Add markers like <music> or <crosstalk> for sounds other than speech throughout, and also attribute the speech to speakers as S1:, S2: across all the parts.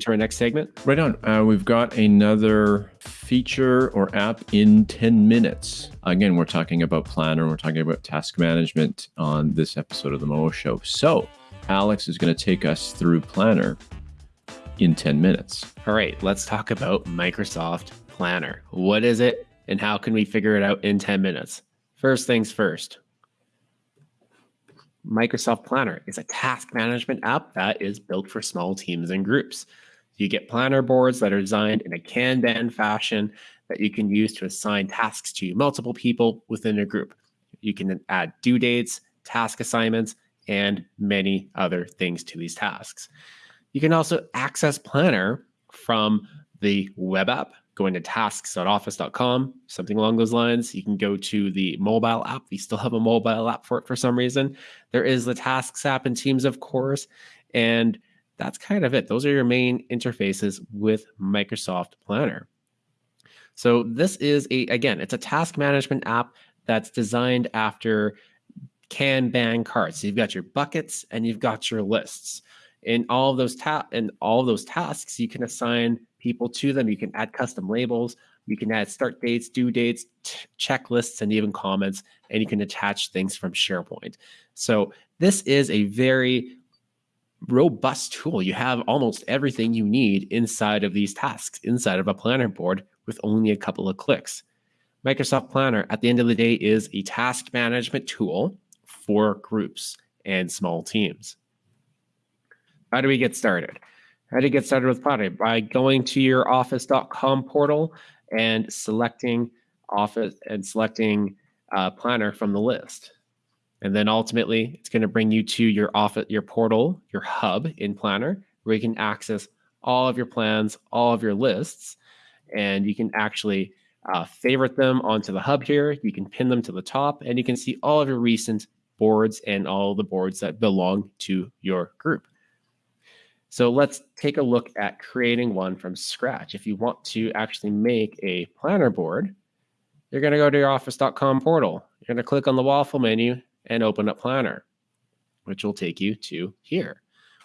S1: to our next segment?
S2: Right on. Uh, we've got another feature or app in 10 minutes. Again, we're talking about Planner, we're talking about task management on this episode of the Mo Show. So, Alex is going to take us through Planner in 10 minutes.
S1: All right, let's talk about Microsoft Planner. What is it and how can we figure it out in 10 minutes? First things first, Microsoft Planner is a task management app that is built for small teams and groups. You get planner boards that are designed in a Kanban fashion that you can use to assign tasks to multiple people within a group. You can add due dates, task assignments, and many other things to these tasks. You can also access Planner from the web app going to tasks.office.com, something along those lines. You can go to the mobile app. We still have a mobile app for it for some reason. There is the Tasks app and Teams, of course. And that's kind of it. Those are your main interfaces with Microsoft Planner. So this is a again, it's a task management app that's designed after Kanban cards. So you've got your buckets and you've got your lists. In all of those ta- and all those tasks, you can assign people to them. You can add custom labels. You can add start dates, due dates, checklists, and even comments, and you can attach things from SharePoint. So this is a very robust tool. You have almost everything you need inside of these tasks, inside of a planner board with only a couple of clicks. Microsoft Planner, at the end of the day, is a task management tool for groups and small teams. How do we get started? How to get started with Planner? By going to your office.com portal and selecting Office and selecting uh, Planner from the list. And then ultimately, it's going to bring you to your office, your portal, your hub in Planner, where you can access all of your plans, all of your lists, and you can actually uh, favorite them onto the hub here. You can pin them to the top, and you can see all of your recent boards and all the boards that belong to your group. So let's take a look at creating one from scratch. If you want to actually make a planner board, you're going to go to your office.com portal. You're going to click on the waffle menu and open up Planner, which will take you to here.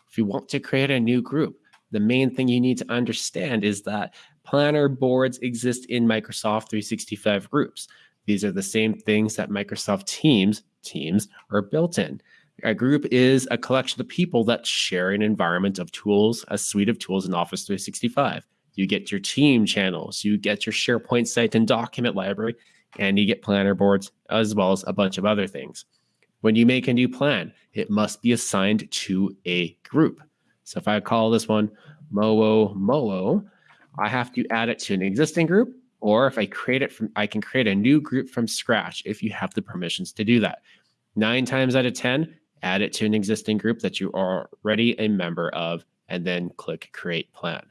S1: If you want to create a new group, the main thing you need to understand is that planner boards exist in Microsoft 365 groups. These are the same things that Microsoft Teams teams are built in. A group is a collection of people that share an environment of tools, a suite of tools in Office 365. You get your team channels, you get your SharePoint site and document library, and you get planner boards, as well as a bunch of other things. When you make a new plan, it must be assigned to a group. So if I call this one Moo Moo, I have to add it to an existing group, or if I create it from, I can create a new group from scratch if you have the permissions to do that. Nine times out of 10, add it to an existing group that you are already a member of, and then click Create Plan.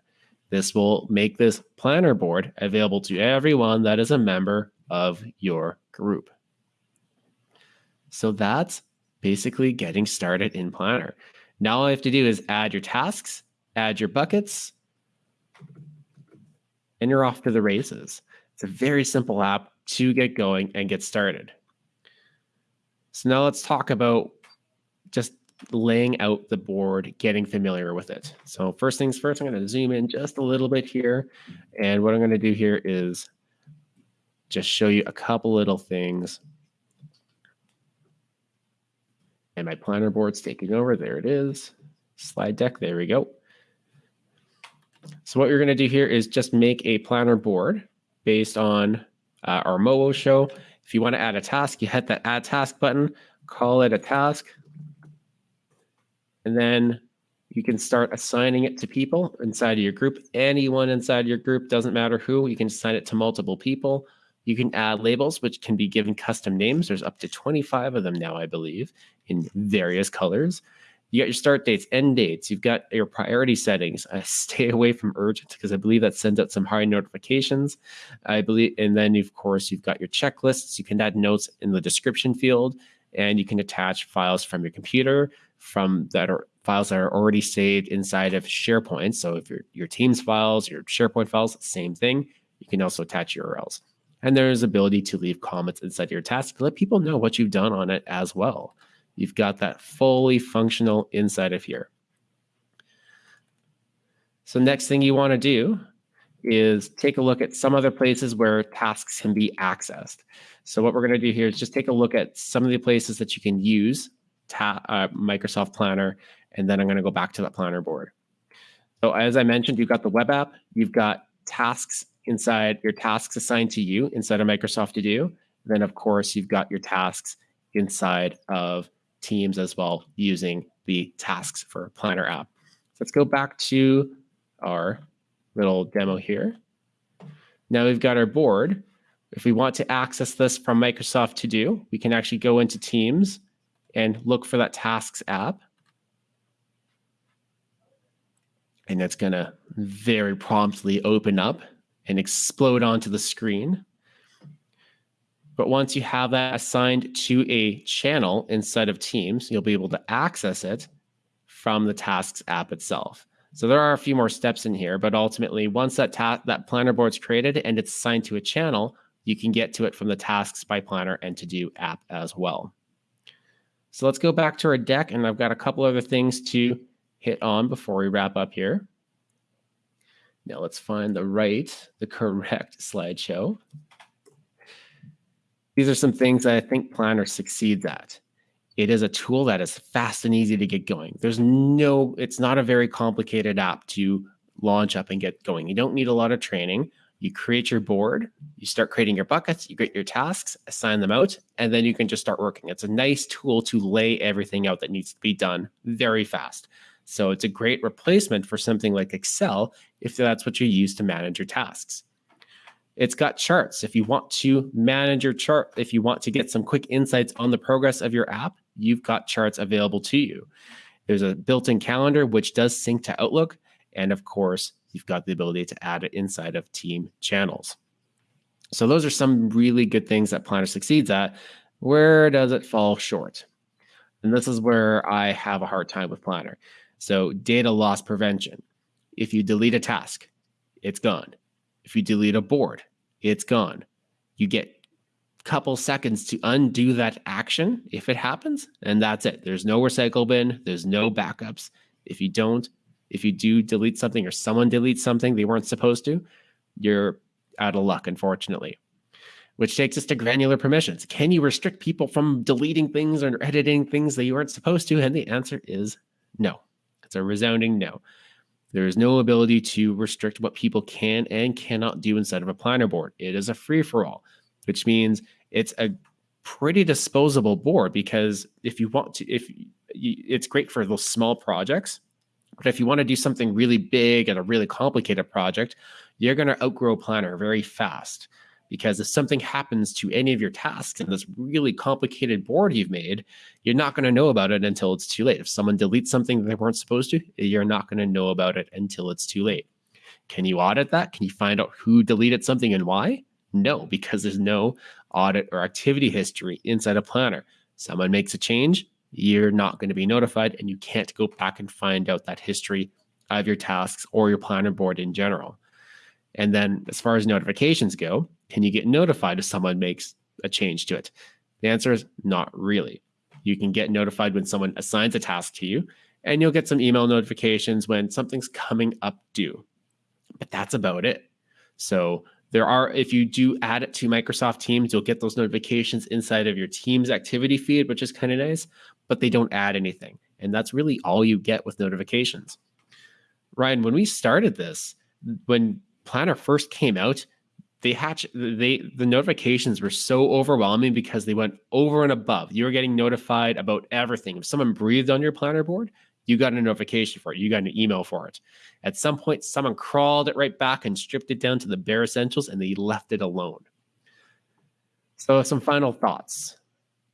S1: This will make this planner board available to everyone that is a member of your group. So that's basically getting started in Planner. Now all I have to do is add your tasks, add your buckets, and you're off to the races. It's a very simple app to get going and get started. So now let's talk about just laying out the board, getting familiar with it. So first things first, I'm going to zoom in just a little bit here. And what I'm going to do here is just show you a couple little things. And my planner board's taking over. There it is. Slide deck. There we go. So what you're going to do here is just make a planner board based on uh, our Moo show. If you want to add a task, you hit that add task button, call it a task, and then you can start assigning it to people inside of your group. Anyone inside your group, doesn't matter who, you can assign it to multiple people. You can add labels, which can be given custom names. There's up to 25 of them now, I believe, in various colors. You got your start dates, end dates. You've got your priority settings. Uh, <laughs> stay away from urgent because I believe that sends out some high notifications. I believe, and then of course you've got your checklists. You can add notes in the description field, and you can attach files from your computer from that are files that are already saved inside of SharePoint. So if your your Teams files, your SharePoint files, same thing. You can also attach URLs. And there's ability to leave comments inside your task to let people know what you've done on it as well. You've got that fully functional inside of here. So next thing you want to do is take a look at some other places where tasks can be accessed. So what we're going to do here is just take a look at some of the places that you can use uh, Microsoft Planner, and then I'm going to go back to that planner board. So as I mentioned, you've got the web app, you've got tasks inside your tasks assigned to you inside of Microsoft To Do. Then of course, you've got your tasks inside of Teams as well using the tasks for planner app. So let's go back to our little demo here. Now we've got our board. If we want to access this from Microsoft To Do, we can actually go into Teams and look for that tasks app. And it's going to very promptly open up and explode onto the screen. But once you have that assigned to a channel inside of Teams, you'll be able to access it from the Tasks app itself. So there are a few more steps in here, but ultimately, once that that planner board's created and it's assigned to a channel, you can get to it from the Tasks by Planner and To Do app as well. So let's go back to our deck, and I've got a couple other things to hit on before we wrap up here. Now let's find the right, the correct <laughs> slideshow. These are some things I think Planner succeeds at. It is a tool that is fast and easy to get going. There's no, it's not a very complicated app to launch up and get going. You don't need a lot of training. You create your board, you start creating your buckets, you get your tasks, assign them out, and then you can just start working. It's a nice tool to lay everything out that needs to be done very fast. So it's a great replacement for something like Excel if that's what you use to manage your tasks. It's got charts. If you want to manage your chart, if you want to get some quick insights on the progress of your app, you've got charts available to you. There's a built in calendar, which does sync to Outlook. And of course, you've got the ability to add it inside of team channels. So, those are some really good things that Planner succeeds at. Where does it fall short? And this is where I have a hard time with Planner. So, data loss prevention. If you delete a task, it's gone. If you delete a board, it's gone. You get a couple seconds to undo that action if it happens, and that's it. There's no recycle bin, there's no backups. If you don't, if you do delete something or someone deletes something they weren't supposed to, you're out of luck, unfortunately. Which takes us to granular permissions. Can you restrict people from deleting things or editing things that you weren't supposed to? And the answer is no. It's a resounding no. There is no ability to restrict what people can and cannot do inside of a planner board. It is a free for all which means it's a pretty disposable board because if you want to, if you, it's great for those small projects, but if you want to do something really big and a really complicated project, you're going to outgrow a Planner very fast. Because if something happens to any of your tasks in this really complicated board you've made, you're not going to know about it until it's too late. If someone deletes something they weren't supposed to, you're not going to know about it until it's too late. Can you audit that? Can you find out who deleted something and why? No, because there's no audit or activity history inside a planner. Someone makes a change, you're not going to be notified, and you can't go back and find out that history of your tasks or your planner board in general. And then, as far as notifications go, can you get notified if someone makes a change to it? The answer is not really. You can get notified when someone assigns a task to you, and you'll get some email notifications when something's coming up due. But that's about it. So, there are, if you do add it to Microsoft Teams, you'll get those notifications inside of your Teams activity feed, which is kind of nice, but they don't add anything. And that's really all you get with notifications. Ryan, when we started this, when Planner first came out, they hatch they the notifications were so overwhelming because they went over and above. You were getting notified about everything. If someone breathed on your planner board, you got a notification for it. You got an email for it. At some point, someone crawled it right back and stripped it down to the bare essentials and they left it alone. So, some final thoughts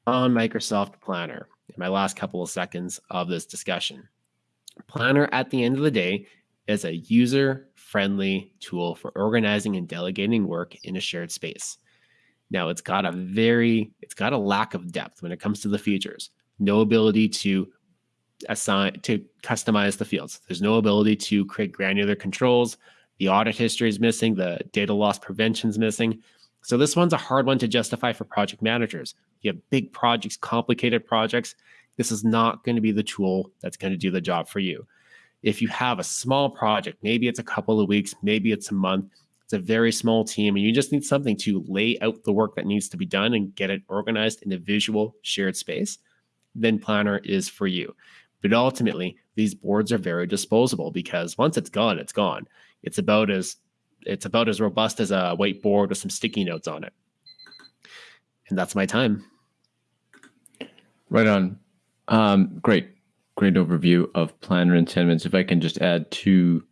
S1: on Microsoft Planner in my last couple of seconds of this discussion. Planner, at the end of the day, is a user friendly tool for organizing and delegating work in a shared space. Now, it's got a very, it's got a lack of depth when it comes to the features. No ability to assign to customize the fields. There's no ability to create granular controls. The audit history is missing. The data loss prevention is missing. So this one's a hard one to justify for project managers. You have big projects, complicated projects. This is not going to be the tool that's going to do the job for you. If you have a small project, maybe it's a couple of weeks, maybe it's a month, it's a very small team, and you just need something to lay out the work that needs to be done and get it organized in a visual shared space, then Planner is for you. But ultimately, these boards are very disposable because once it's gone, it's gone. It's about as it's about as robust as a whiteboard with some sticky notes on it. And that's my time.
S2: Right on. Um, great, great overview of Planner in ten minutes. If I can just add two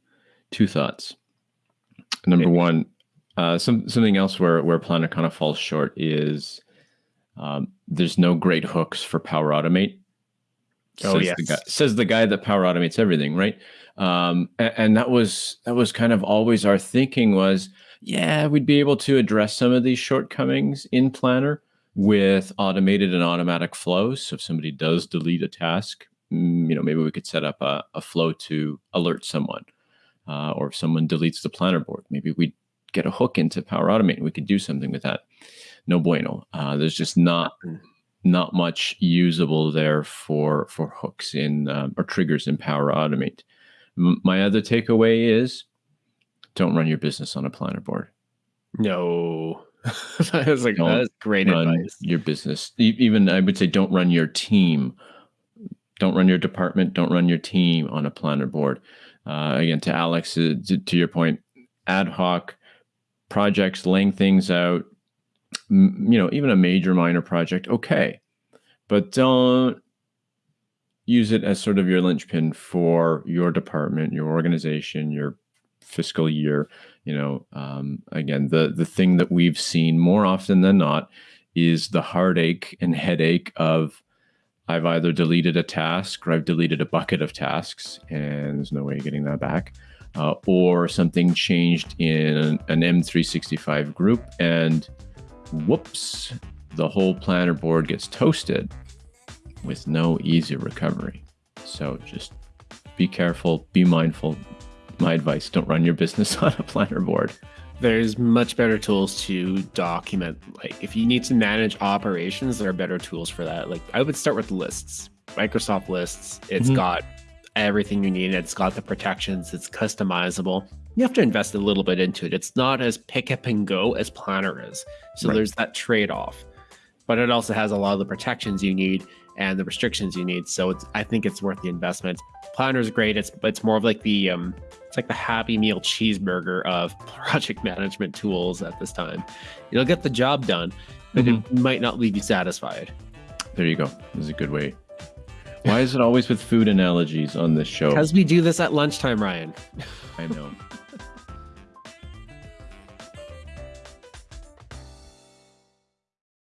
S2: two thoughts. Number one, uh, some something else where where Planner kind of falls short is um, there's no great hooks for Power Automate.
S1: Oh
S2: says
S1: yes,
S2: the guy, says the guy that Power Automates everything, right? Um, and, and that was that was kind of always our thinking was, yeah, we'd be able to address some of these shortcomings in Planner with automated and automatic flows. So if somebody does delete a task, you know, maybe we could set up a, a flow to alert someone. Uh, or if someone deletes the planner board, maybe we get a hook into Power Automate and we could do something with that. No bueno. Uh, there's just not not much usable there for for hooks in um, or triggers in Power Automate. M- my other takeaway is don't run your business on a planner board.
S1: No. <laughs> that was like
S2: Don't
S1: that is great
S2: run
S1: advice.
S2: your business. Even I would say don't run your team. Don't run your department. Don't run your team on a planner board. Uh, again, to Alex, uh, to, to your point, ad hoc projects, laying things out. m- You know, even a major minor project, okay, but don't use it as sort of your linchpin for your department, your organization, your fiscal year. You know, um, again, the the thing that we've seen more often than not is the heartache and headache of I've either deleted a task or I've deleted a bucket of tasks, and there's no way of getting that back. Uh, or something changed in an, an M365 group, and whoops, the whole planner board gets toasted with no easy recovery. So just be careful, be mindful. My advice don't run your business <laughs> on a planner board.
S1: There's much better tools to document. Like if you need to manage operations, there are better tools for that. Like I would start with lists. Microsoft lists. It's
S2: Mhm.
S1: got everything you need. It's got the protections. It's customizable. You have to invest a little bit into it. It's not as pick up and go as Planner is. So
S2: Right.
S1: there's that trade off. But it also has a lot of the protections you need and the restrictions you need. So it's I think it's worth the investment. Planner's great. It's it's more of like the um it's like the happy meal cheeseburger of <laughs> project management tools at this time. It'll get the job done, but it might not leave you satisfied.
S2: There you go. This is a good way. Why is it always with food analogies on this show?
S1: Because we do this at lunchtime, Ryan.
S2: I know.